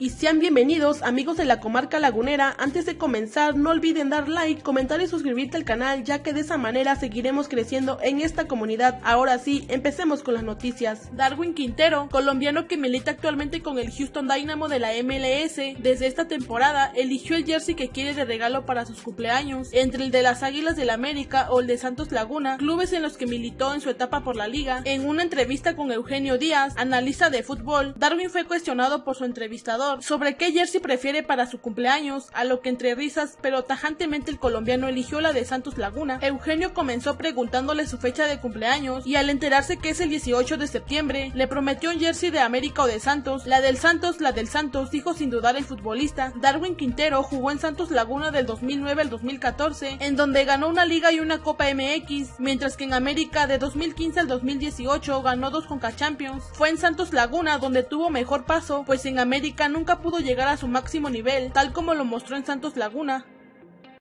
y sean bienvenidos amigos de la comarca lagunera. Antes de comenzar no olviden dar like, comentar y suscribirte al canal ya que de esa manera seguiremos creciendo en esta comunidad. Ahora sí, empecemos con las noticias. Darwin Quintero, colombiano que milita actualmente con el Houston Dynamo de la MLS, desde esta temporada eligió el jersey que quiere de regalo para sus cumpleaños, entre el de las Águilas del América o el de Santos Laguna, clubes en los que militó en su etapa por la liga. En una entrevista con Eugenio Díaz, analista de fútbol, Darwin fue cuestionado por su entrevistador sobre qué jersey prefiere para su cumpleaños, a lo que entre risas pero tajantemente el colombiano eligió la de Santos Laguna. Eugenio comenzó preguntándole su fecha de cumpleaños y al enterarse que es el 18 de septiembre, le prometió un jersey de América o de Santos. La del Santos, la del Santos, dijo sin dudar el futbolista. Darwin Quintero jugó en Santos Laguna del 2009 al 2014, en donde ganó una liga y una Copa MX, mientras que en América de 2015 al 2018 ganó dos Conca Champions. Fue en Santos Laguna donde tuvo mejor paso, pues en América nunca pudo llegar a su máximo nivel, tal como lo mostró en Santos Laguna.